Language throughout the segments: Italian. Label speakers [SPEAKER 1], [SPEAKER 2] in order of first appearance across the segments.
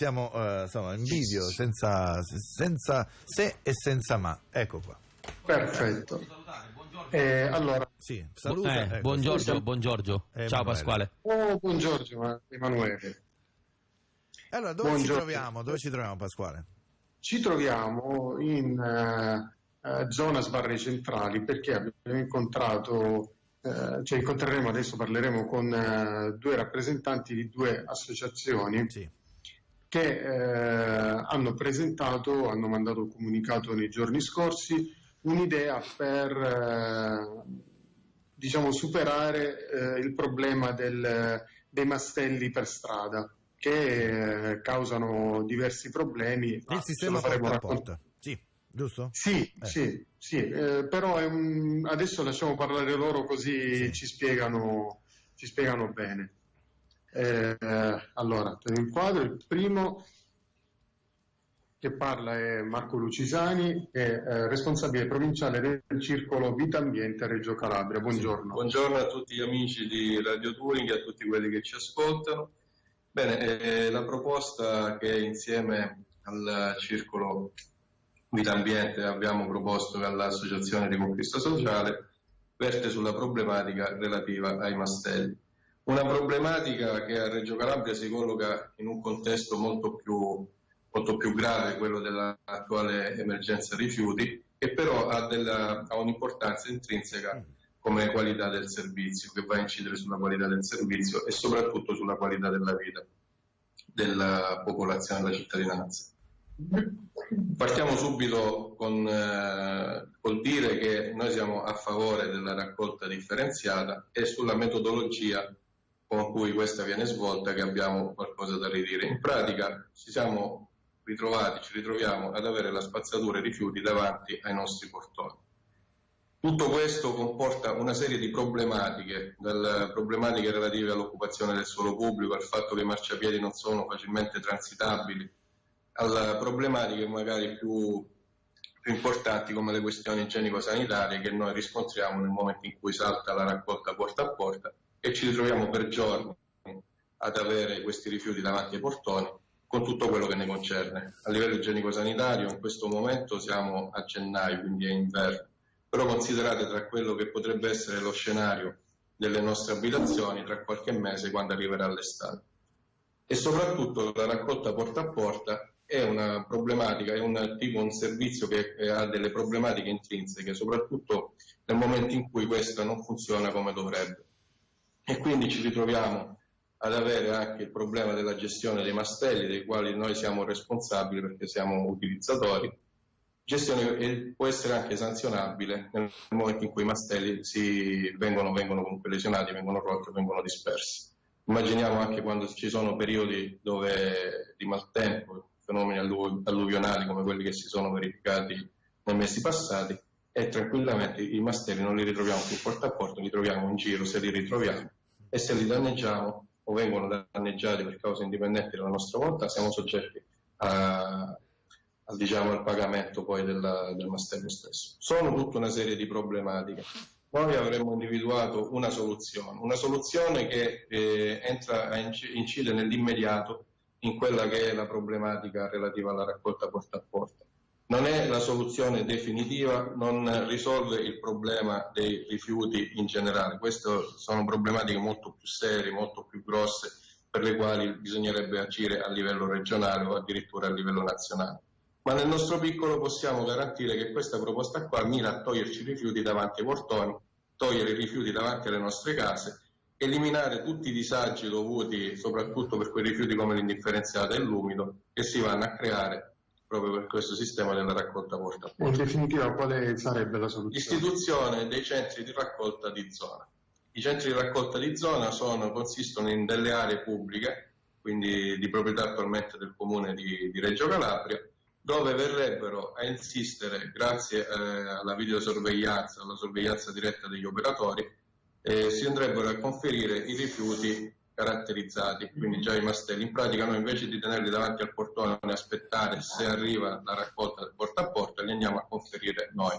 [SPEAKER 1] Siamo eh, insomma, in video, senza, senza se e senza ma. Ecco qua.
[SPEAKER 2] Perfetto. Eh, allora,
[SPEAKER 1] Sì, saluta.
[SPEAKER 3] Eh,
[SPEAKER 1] ecco,
[SPEAKER 3] buon Giorgio,
[SPEAKER 2] siamo-
[SPEAKER 3] buon Giorgio.
[SPEAKER 1] Eh,
[SPEAKER 3] Ciao. Pasquale.
[SPEAKER 2] oh, buongiorno Emanuele.
[SPEAKER 1] Allora, dove ci
[SPEAKER 2] Buongiorno.
[SPEAKER 1] troviamo? Dove ci troviamo, Pasquale?
[SPEAKER 2] Ci troviamo in eh, eh, zona Sbarre Centrali perché abbiamo incontrato, eh, cioè incontreremo adesso, parleremo con eh, due rappresentanti di due associazioni
[SPEAKER 1] Sì.
[SPEAKER 2] Che eh, hanno presentato, hanno mandato un comunicato nei giorni scorsi, un'idea per eh, diciamo, superare eh, il problema del- dei mastelli per strada che eh, causano diversi problemi.
[SPEAKER 1] Il sistema
[SPEAKER 2] lo faremo
[SPEAKER 1] porta a porta. Sì, giusto?
[SPEAKER 2] Sì,
[SPEAKER 1] Eh.
[SPEAKER 2] sì, sì, eh, però è un- adesso lasciamo parlare loro così
[SPEAKER 1] Sì.
[SPEAKER 2] ci, spiegano, ci spiegano bene. Eh, allora, te lo inquadro. Il primo che parla è Marco Lucisani, che è eh, responsabile provinciale del circolo Vita Ambiente Reggio Calabria. Buongiorno.
[SPEAKER 4] Buongiorno a tutti gli amici di Radio Touring e a tutti quelli che ci ascoltano. Bene, eh, la proposta che insieme al Circolo Vita Ambiente abbiamo proposto all'Associazione di Conquista Sociale verte sulla problematica relativa ai mastelli. Una problematica che a Reggio Calabria si colloca in un contesto molto più, molto più grave, quello dell'attuale emergenza rifiuti, che però ha, della- ha un'importanza intrinseca come qualità del servizio, che va a incidere sulla qualità del servizio e soprattutto sulla qualità della vita della popolazione, della cittadinanza. Partiamo subito con, eh, col dire che noi siamo a favore della raccolta differenziata e sulla metodologia con cui questa viene svolta che abbiamo qualcosa da ridire. In pratica ci siamo ritrovati, ci ritroviamo ad avere la spazzatura e rifiuti davanti ai nostri portoni. Tutto questo comporta una serie di problematiche, dalle problematiche relative all'occupazione del suolo pubblico, al fatto che i marciapiedi non sono facilmente transitabili, alle problematiche magari più, più importanti come le questioni igienico-sanitarie che noi riscontriamo nel momento in cui salta la raccolta porta a porta e ci ritroviamo per giorni ad avere questi rifiuti davanti ai portoni con tutto quello che ne concerne. A livello igienico-sanitario in questo momento siamo a gennaio, quindi è inverno, però considerate tra quello che potrebbe essere lo scenario delle nostre abitazioni tra qualche mese quando arriverà l'estate. E soprattutto la raccolta porta a porta è una problematica, è un tipo un servizio che ha delle problematiche intrinseche, soprattutto nel momento in cui questa non funziona come dovrebbe. E quindi ci ritroviamo ad avere anche il problema della gestione dei mastelli, dei quali noi siamo responsabili perché siamo utilizzatori. Gestione che può essere anche sanzionabile nel momento in cui i mastelli si vengono, vengono comunque lesionati, vengono rotti, vengono dispersi. Immaginiamo anche quando ci sono periodi dove di maltempo, fenomeni allu- alluvionali come quelli che si sono verificati nei mesi passati, e tranquillamente i mastelli non li ritroviamo più porta a porta, li troviamo in giro se li ritroviamo e se li danneggiamo o vengono danneggiati per cause indipendenti dalla nostra volontà siamo soggetti a, al, diciamo, al pagamento poi della- del mastello stesso. Sono tutta una serie di problematiche. Noi avremmo individuato una soluzione, una soluzione che eh, entra a inci- incide nell'immediato in quella che è la problematica relativa alla raccolta porta a porta. Non è la soluzione definitiva, non risolve il problema dei rifiuti in generale. Queste sono problematiche molto più serie, molto più grosse, per le quali bisognerebbe agire a livello regionale o addirittura a livello nazionale. Ma nel nostro piccolo possiamo garantire che questa proposta qua mira a toglierci i rifiuti davanti ai portoni, togliere i rifiuti davanti alle nostre case, eliminare tutti i disagi dovuti soprattutto per quei rifiuti come l'indifferenziata e l'umido che si vanno a creare proprio per questo sistema della raccolta porta a porta.
[SPEAKER 2] In definitiva, quale sarebbe la soluzione?
[SPEAKER 4] L'istituzione dei centri di raccolta di zona. I centri di raccolta di zona sono- consistono in delle aree pubbliche, quindi di proprietà attualmente del comune di, di Reggio Calabria, dove verrebbero a insistere, grazie eh, alla videosorveglianza, alla sorveglianza diretta degli operatori, eh, si andrebbero a conferire i rifiuti caratterizzati, quindi già i mastelli. In pratica noi invece di tenerli davanti al portone e aspettare se arriva la raccolta del porta a porta, li andiamo a conferire noi.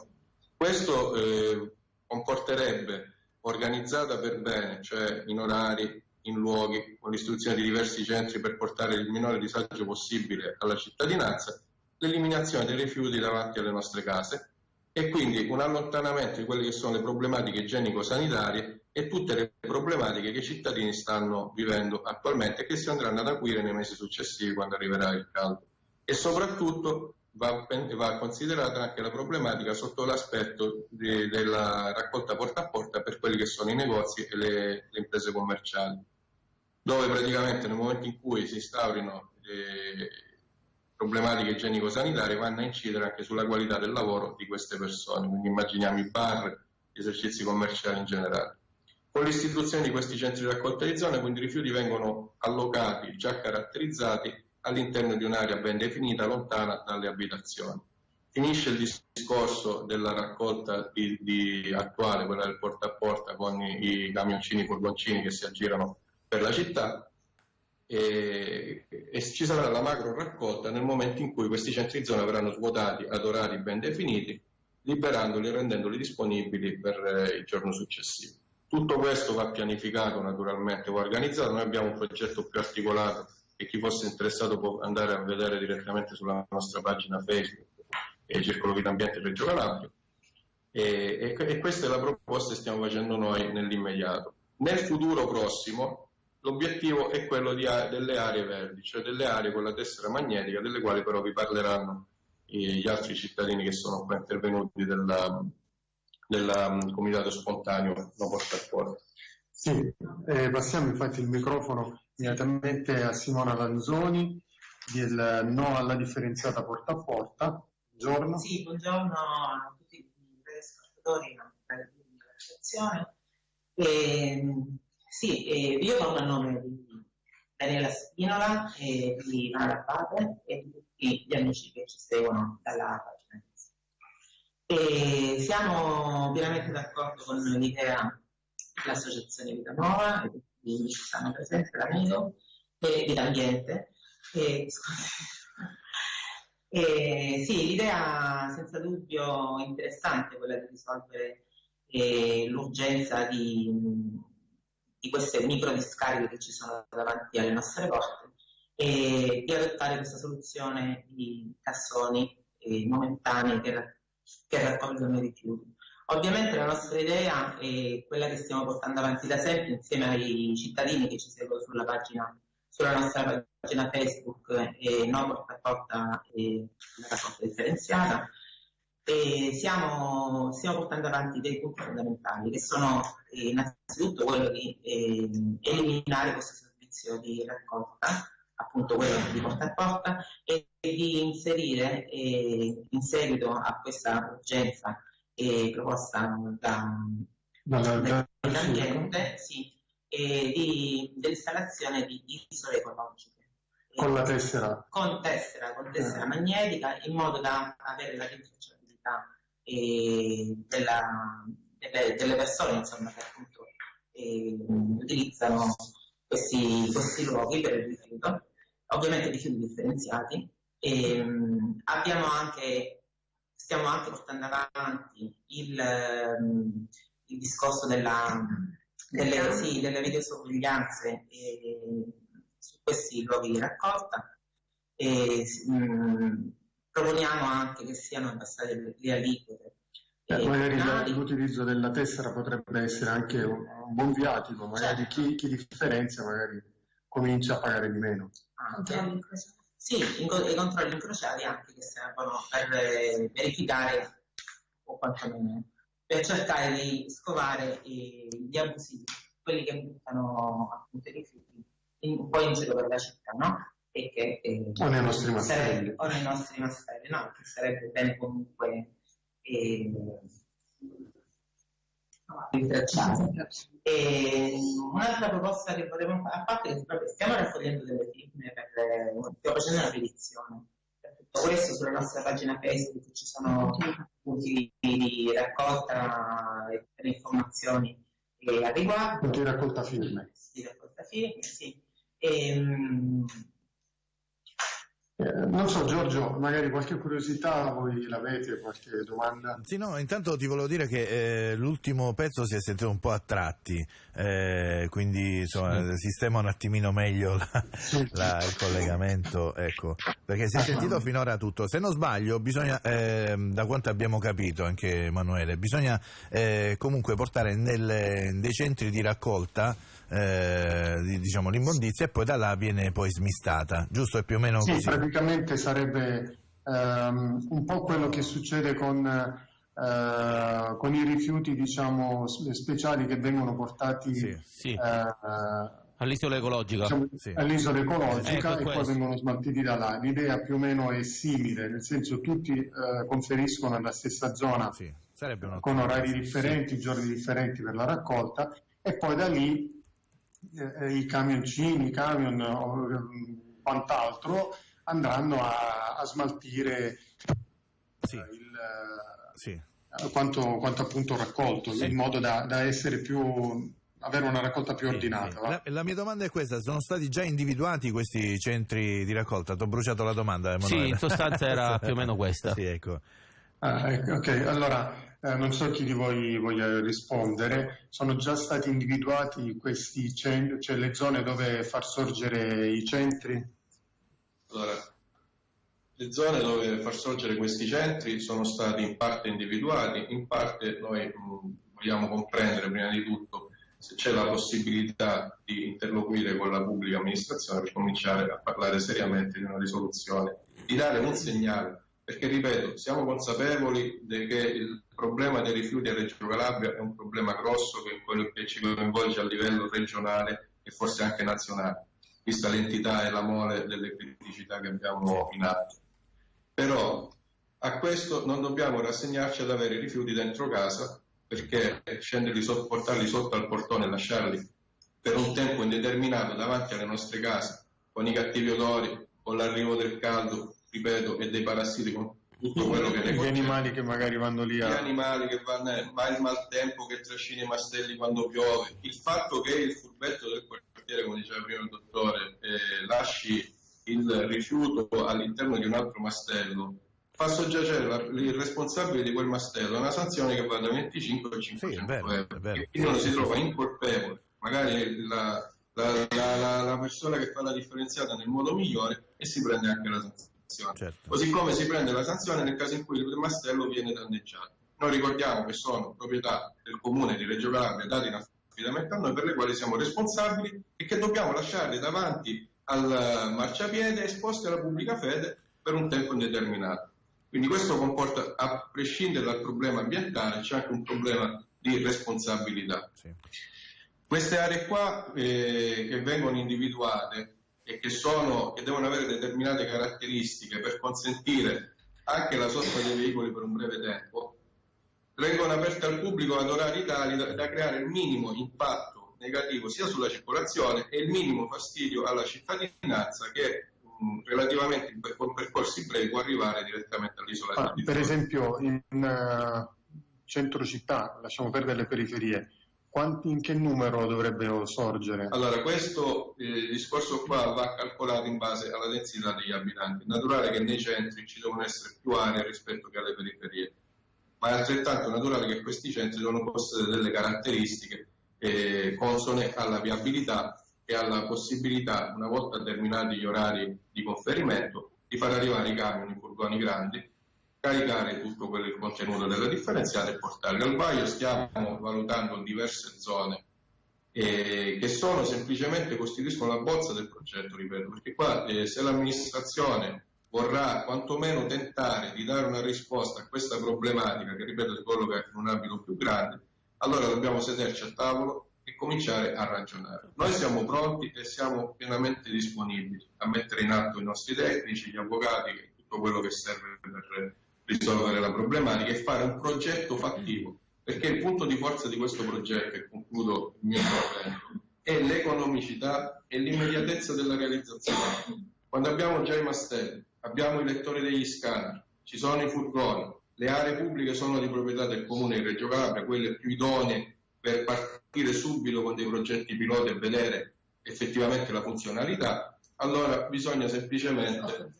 [SPEAKER 4] Questo eh, comporterebbe organizzata per bene, cioè in orari in luoghi con l'istruzione di diversi centri per portare il minore disagio possibile alla cittadinanza, l'eliminazione dei rifiuti davanti alle nostre case e quindi un allontanamento di quelle che sono le problematiche igienico-sanitarie e tutte le problematiche che i cittadini stanno vivendo attualmente e che si andranno ad acuire nei mesi successivi quando arriverà il caldo. E soprattutto va, va considerata anche la problematica sotto l'aspetto di, della raccolta porta a porta per quelli che sono i negozi e le, le imprese commerciali, dove praticamente nel momento in cui si instaurino le problematiche igienico-sanitarie vanno a incidere anche sulla qualità del lavoro di queste persone, quindi immaginiamo i bar, gli esercizi commerciali in generale. Con l'istituzione di questi centri di raccolta di zone, quindi i rifiuti vengono allocati, già caratterizzati, all'interno di un'area ben definita, lontana dalle abitazioni. Finisce il discorso della raccolta di, di attuale, quella del porta a porta con i, i camioncini, i furgoncini che si aggirano per la città e, e, ci sarà la macro raccolta nel momento in cui questi centri di zona verranno svuotati ad orari ben definiti, liberandoli e rendendoli disponibili per eh, il giorno successivo. Tutto questo va pianificato naturalmente, va organizzato, noi abbiamo un progetto più articolato e chi fosse interessato può andare a vedere direttamente sulla nostra pagina Facebook e Circolo Vita Ambiente Reggio Calabria. E, e, e, questa è la proposta che stiamo facendo noi nell'immediato. Nel futuro prossimo l'obiettivo è quello di, delle aree verdi, cioè delle aree con la tessera magnetica, delle quali però vi parleranno gli altri cittadini che sono qua intervenuti del comitato spontaneo no porta a porta.
[SPEAKER 2] Sì, eh, passiamo infatti il microfono immediatamente a Simona Lanzoni del No alla differenziata porta a porta. Buongiorno.
[SPEAKER 3] Sì, buongiorno a tutti i telespettatori della sezione. E, sì, eh, io parlo a nome di Daniela Spinola e di Mara Abate e di tutti gli amici che ci seguono dalla. E siamo pienamente d'accordo con l'idea dell'Associazione Vita Nuova di ci stanno presenti, l'amico, e dell'ambiente. E, e, sì, l'idea senza dubbio interessante è quella di risolvere eh, l'urgenza di, di, queste micro discariche che ci sono davanti alle nostre porte e di adottare questa soluzione di cassoni eh, momentanei che, che raccolgono i rifiuti. Ovviamente la nostra idea è quella che stiamo portando avanti da sempre insieme ai cittadini che ci seguono sulla pagina, sulla nostra pagina Facebook e no porta porta e la raccolta differenziata. E stiamo, stiamo, portando avanti dei punti fondamentali che sono eh, innanzitutto quello di eh, eliminare questo servizio di raccolta, appunto quello di porta a porta, e di inserire eh, in seguito a questa urgenza eh, proposta da, dall'ambiente sì, e di, dell'installazione di isole ecologiche.
[SPEAKER 2] Con la tessera?
[SPEAKER 3] Con tessera, con tessera eh. magnetica, in modo da avere la rintracciabilità eh, della, delle, delle, persone insomma, che appunto eh, utilizzano questi, questi, luoghi per il rifiuto, ovviamente rifiuti differenziati. E, ehm, abbiamo anche stiamo anche portando avanti il, ehm, il discorso della, delle, sì, delle videosorveglianze eh, su questi luoghi di raccolta e mh, mm, proponiamo anche che siano abbassate le, le aliquote.
[SPEAKER 2] Eh, magari l'utilizzo della tessera potrebbe essere anche un, un buon viatico, magari certo. chi, chi differenzia magari comincia a pagare di meno.
[SPEAKER 3] Anche. Sì, i controlli incrociati anche che servono per eh, verificare o quantomeno per cercare di scovare gli abusivi, quelli che buttano appunto i rifiuti un po' in giro per la città, no?
[SPEAKER 2] E che, eh, o nei nostri
[SPEAKER 3] mastelli. O nei nostri mastelli, no? Che sarebbe bene comunque eh, e un'altra proposta che vorremmo fare, a parte che proprio stiamo raccogliendo delle firme, per, stiamo facendo una petizione. Per tutto questo sulla nostra pagina Facebook ci sono punti di raccolta e per informazioni e al riguardo.
[SPEAKER 2] Punti di raccolta firme.
[SPEAKER 3] Di raccolta firme, sì. E,
[SPEAKER 2] Eh, non so Giorgio, magari qualche curiosità voi l'avete, qualche domanda?
[SPEAKER 1] Sì, no, intanto ti volevo dire che eh, l'ultimo pezzo si è sentito un po' a tratti, eh, quindi insomma sì. sistema un attimino meglio la, la, il collegamento, ecco, perché si è sentito finora tutto. Se non sbaglio, bisogna, eh, da quanto abbiamo capito anche Emanuele, bisogna eh, comunque portare nelle, dei centri di raccolta eh, diciamo, l'immondizia e poi da là viene poi smistata, giusto? È più o meno
[SPEAKER 2] sì,
[SPEAKER 1] così?
[SPEAKER 2] praticamente sarebbe ehm, un po' quello che succede con, eh, con i rifiuti diciamo, speciali che vengono portati
[SPEAKER 1] sì, sì.
[SPEAKER 2] Eh,
[SPEAKER 5] all'isola ecologica,
[SPEAKER 2] diciamo, sì. all'isola ecologica ecco e poi vengono smaltiti da là. L'idea più o meno è simile, nel senso tutti eh, conferiscono alla stessa zona con orari differenti, giorni differenti per la raccolta e poi da lì eh, i camioncini, i camion o eh, quant'altro andranno a, a smaltire sì. Eh, il, sì. quanto, quanto, appunto raccolto sì. in modo da, da, essere più avere una raccolta più ordinata.
[SPEAKER 1] La, la, mia domanda è questa: sono stati già individuati questi centri di raccolta? Ti ho bruciato la domanda.
[SPEAKER 5] Emanuele. Sì, in sostanza era più o meno questa.
[SPEAKER 1] Sì, ecco.
[SPEAKER 2] Ah, ecco, ok, allora eh, non so chi di voi voglia rispondere, sono già stati individuati questi centri, cioè le zone dove far sorgere i centri?
[SPEAKER 4] Allora, le zone dove far sorgere questi centri sono stati in parte individuati, in parte noi mh, vogliamo comprendere prima di tutto se c'è la possibilità di interloquire con la pubblica amministrazione per cominciare a parlare seriamente di una risoluzione, di dare un segnale perché ripeto, siamo consapevoli che il problema dei rifiuti a Reggio Calabria è un problema grosso che, che ci coinvolge a livello regionale e forse anche nazionale, vista l'entità e la mole delle criticità che abbiamo in atto. Però a questo non dobbiamo rassegnarci ad avere i rifiuti dentro casa perché scenderli portarli sotto al portone e lasciarli per un tempo indeterminato davanti alle nostre case con i cattivi odori, con l'arrivo del caldo, ripeto, e dei parassiti con tutto quello che ne
[SPEAKER 2] Gli animali che magari vanno lì
[SPEAKER 4] a... Gli animali che vanno, ma il maltempo che trascina i mastelli quando piove, il fatto che il furbetto del quartiere, come diceva prima il dottore, eh, lasci il rifiuto all'interno di un altro mastello, fa soggiacere la, il responsabile di quel mastello a una sanzione che va da 25 a 500 sì, euro. E quindi uno si trova incolpevole, magari la, la, la, la persona che fa la differenziata nel modo migliore e si prende anche la sanzione sanzione. Certo. Così come si prende la sanzione nel caso in cui il mastello viene danneggiato. Noi ricordiamo che sono proprietà del comune di Reggio Calabria dati in affidamento a noi per le quali siamo responsabili e che dobbiamo lasciare davanti al marciapiede esposti alla pubblica fede per un tempo indeterminato. Quindi questo comporta, a prescindere dal problema ambientale, c'è anche un problema di responsabilità. Sì. Queste aree qua eh, che vengono individuate e che, sono, che devono avere determinate caratteristiche per consentire anche la sosta dei veicoli per un breve tempo, vengono aperte al pubblico ad orari tali da, da creare il minimo impatto negativo sia sulla circolazione e il minimo fastidio alla cittadinanza che mh, relativamente con percorsi brevi può arrivare direttamente all'isola.
[SPEAKER 2] Ah, di Per esempio in uh, centro città, lasciamo perdere le periferie, quanti, in che numero dovrebbero sorgere?
[SPEAKER 4] Allora, questo eh, discorso qua va calcolato in base alla densità degli abitanti. È naturale che nei centri ci devono essere più aree rispetto che alle periferie, ma è altrettanto naturale che questi centri devono possedere delle caratteristiche eh, consone alla viabilità e alla possibilità, una volta terminati gli orari di conferimento, di far arrivare i camion, i furgoni grandi caricare tutto quello il contenuto della differenziata e portarli al vaglio. Stiamo valutando diverse zone eh, che sono semplicemente costituiscono la bozza del progetto, ripeto, perché qua eh, se l'amministrazione vorrà quantomeno tentare di dare una risposta a questa problematica che ripeto si colloca in un ambito più grande, allora dobbiamo sederci a tavolo e cominciare a ragionare. Noi siamo pronti e siamo pienamente disponibili a mettere in atto i nostri tecnici, gli avvocati, tutto quello che serve per risolvere la problematica e fare un progetto fattivo, perché il punto di forza di questo progetto, e concludo il mio intervento, è l'economicità e l'immediatezza della realizzazione. Quando abbiamo già i mastelli, abbiamo i lettori degli scanner, ci sono i furgoni, le aree pubbliche sono di proprietà del comune di Reggio Calabria, quelle più idonee per partire subito con dei progetti piloti e vedere effettivamente la funzionalità, allora bisogna semplicemente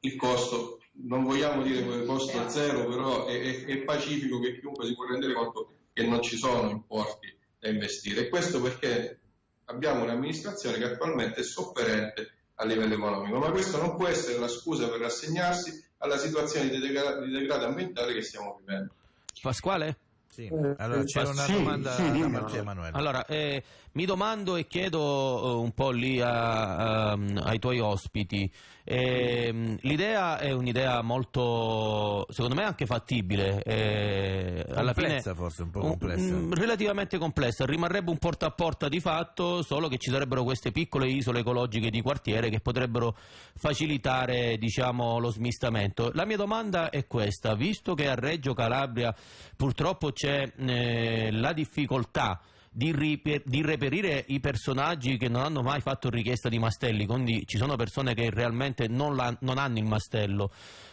[SPEAKER 4] il costo, non vogliamo dire che il costo zero, però è, è, è pacifico che chiunque si può rendere conto che non ci sono importi da investire. E questo perché abbiamo un'amministrazione che attualmente è sofferente a livello economico, ma questo non può essere la scusa per rassegnarsi alla situazione di, degra- di degrado ambientale che stiamo vivendo.
[SPEAKER 5] Pasquale?
[SPEAKER 1] Sì. Allora c'era una
[SPEAKER 2] Sì,
[SPEAKER 1] domanda
[SPEAKER 2] sì,
[SPEAKER 1] da
[SPEAKER 2] dimmi,
[SPEAKER 1] Matteo
[SPEAKER 2] no.
[SPEAKER 1] Emanuele.
[SPEAKER 5] Allora, eh, mi domando e chiedo eh, un po' lì a- a- ai tuoi ospiti, ehm, l'idea è un'idea molto, secondo me anche fattibile, eh, alla fine
[SPEAKER 1] forse, un po'
[SPEAKER 5] un-
[SPEAKER 1] complessa.
[SPEAKER 5] mm, relativamente complessa, rimarrebbe un porta a porta di fatto, solo che ci sarebbero queste piccole isole ecologiche di quartiere che potrebbero facilitare diciamo, lo smistamento. La mia domanda è questa, visto che a Reggio Calabria purtroppo c'è eh, la difficoltà di, ripe- di reperire i personaggi che non hanno mai fatto richiesta di mastelli, quindi ci sono persone che realmente non, la- non hanno il mastello.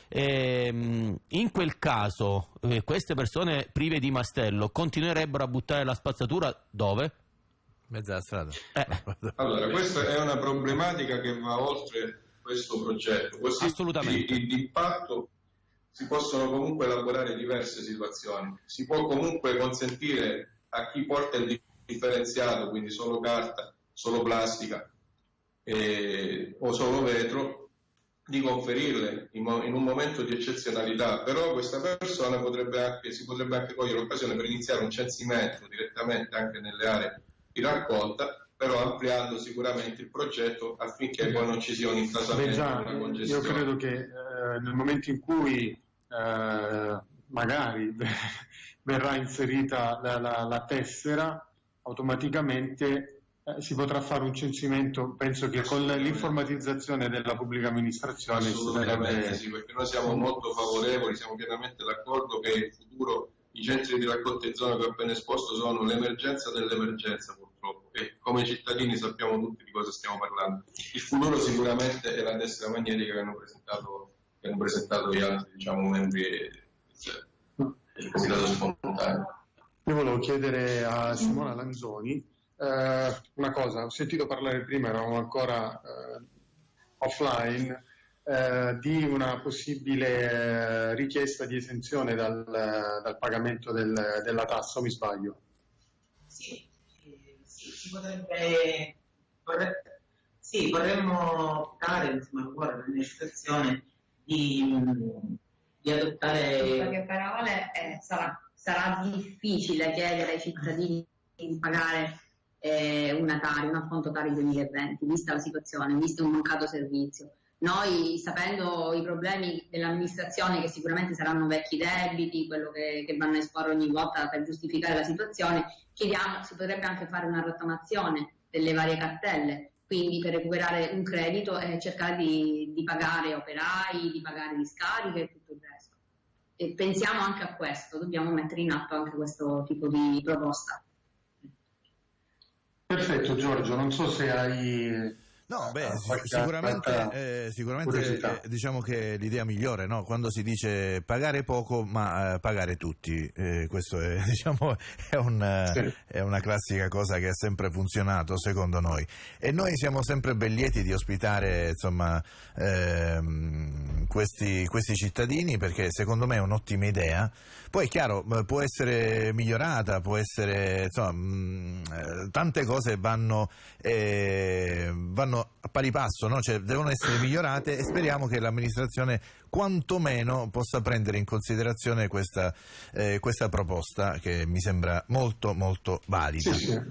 [SPEAKER 5] Ehm, in quel caso, eh, queste persone prive di mastello continuerebbero a buttare la spazzatura dove?
[SPEAKER 1] Mezza la strada.
[SPEAKER 5] Eh.
[SPEAKER 4] Allora, questa è una problematica che va oltre questo progetto. Così
[SPEAKER 5] Assolutamente.
[SPEAKER 4] Di, di impatto si possono comunque elaborare diverse situazioni. Si può comunque consentire a chi porta il differenziato, quindi solo carta, solo plastica eh, o solo vetro, di conferirle in, in un momento di eccezionalità, però questa persona potrebbe anche, si potrebbe anche cogliere l'occasione per iniziare un censimento direttamente anche nelle aree di raccolta, però ampliando sicuramente il progetto affinché poi non ci sia un intasamento,
[SPEAKER 2] già,
[SPEAKER 4] una
[SPEAKER 2] io
[SPEAKER 4] congestione.
[SPEAKER 2] credo che eh, nel momento in cui eh, magari verrà inserita la, la- la tessera, automaticamente eh, si potrà fare un censimento, penso che con l'informatizzazione della pubblica amministrazione
[SPEAKER 4] Assolutamente sì, perché noi siamo molto favorevoli, siamo pienamente d'accordo che in futuro i centri di raccolta in zona che ho appena esposto sono l'emergenza dell'emergenza purtroppo e come cittadini sappiamo tutti di cosa stiamo parlando. Il futuro sicuramente è la destra magnetica che hanno presentato, che hanno presentato gli altri diciamo, membri del del comitato spontaneo.
[SPEAKER 2] Io volevo chiedere a Simona Lanzoni eh, una cosa, ho sentito parlare prima, eravamo ancora eh, offline, eh, di una possibile eh, richiesta di esenzione dal, dal pagamento del- della tassa, o mi sbaglio?
[SPEAKER 3] Sì, eh, sì, si potrebbe, vorre- sì, vorremmo optare, insomma, ancora nell'amministrazione di, mh, di
[SPEAKER 6] In
[SPEAKER 3] adottare
[SPEAKER 6] poche parole, eh, sarà, sarà difficile chiedere ai cittadini di pagare eh, una Tari, un acconto Tari 2020, vista la situazione, visto un mancato servizio. Noi, sapendo i problemi dell'amministrazione, che sicuramente saranno vecchi debiti, quello che, che vanno a esporre ogni volta per giustificare la situazione, chiediamo, si potrebbe anche fare una rottamazione delle varie cartelle, quindi per recuperare un credito e cercare di, di pagare operai, di pagare discariche e tutto il resto. E pensiamo anche a questo, dobbiamo mettere in atto anche questo tipo di proposta.
[SPEAKER 2] Perfetto Giorgio, non so se hai...
[SPEAKER 1] No, beh, sic-
[SPEAKER 2] qualche
[SPEAKER 1] sicuramente, eh, sicuramente eh, diciamo che è l'idea migliore, no? quando si dice pagare poco ma eh, pagare tutti, Eh, questo è, diciamo, è, un, eh,
[SPEAKER 2] Sì.
[SPEAKER 1] è una classica cosa che ha sempre funzionato secondo noi e noi siamo sempre ben lieti di ospitare insomma, ehm, questi, questi cittadini perché secondo me è un'ottima idea. Poi è chiaro, eh, può essere migliorata, può essere, insomma, mh, eh, tante cose vanno, eh, vanno a pari passo, no? Cioè, devono essere migliorate e speriamo che l'amministrazione quantomeno possa prendere in considerazione questa, eh, questa proposta che mi sembra molto molto valida.
[SPEAKER 2] Sì, sì,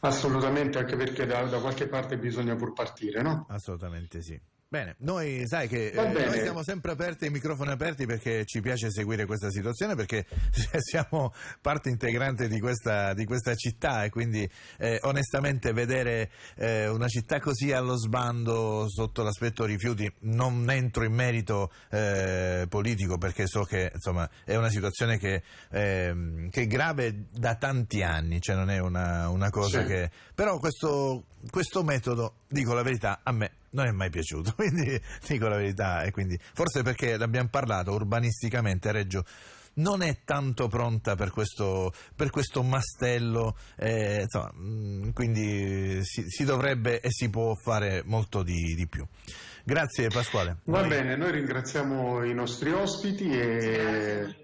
[SPEAKER 2] assolutamente, anche perché da, da qualche parte bisogna pur partire, no?
[SPEAKER 1] Assolutamente sì. Bene, noi sai che eh, noi siamo sempre aperti, i microfoni aperti perché ci piace seguire questa situazione perché siamo parte integrante di questa, di questa città e quindi eh, onestamente vedere eh, una città così allo sbando sotto l'aspetto rifiuti non entro in merito eh, politico perché so che insomma è una situazione che, ehm, che è grave da tanti anni, cioè non è una, una cosa
[SPEAKER 2] Sì.
[SPEAKER 1] che... però questo, questo metodo, dico la verità, a me non è mai piaciuto, quindi dico la verità e quindi forse perché l'abbiamo parlato urbanisticamente Reggio non è tanto pronta per questo, per questo mastello, eh, insomma, mh, quindi si, si, dovrebbe e si può fare molto di, di più. Grazie Pasquale.
[SPEAKER 2] Va noi... bene, noi ringraziamo i nostri ospiti e...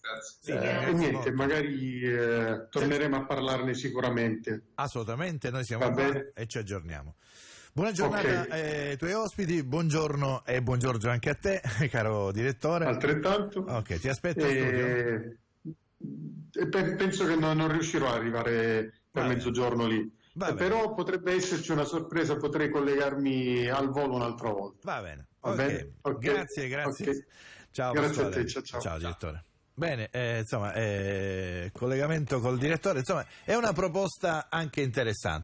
[SPEAKER 4] Grazie.
[SPEAKER 2] Eh, e niente, magari eh, torneremo a parlarne sicuramente.
[SPEAKER 1] Assolutamente, noi siamo qua e ci aggiorniamo. Buona giornata okay. ai tuoi ospiti, buongiorno e buongiorno anche a te, caro direttore.
[SPEAKER 2] Altrettanto.
[SPEAKER 1] Ok, ti aspetto e...
[SPEAKER 2] penso che non, non riuscirò ad arrivare per mezzogiorno lì. Eh, però potrebbe esserci una sorpresa, potrei collegarmi al volo un'altra volta.
[SPEAKER 1] Va bene. Va okay. bene? Okay. Grazie, grazie. Okay. Ciao,
[SPEAKER 2] grazie a te, ciao, ciao.
[SPEAKER 1] ciao direttore. Bene, eh, insomma, eh, collegamento col direttore, insomma, è una proposta anche interessante.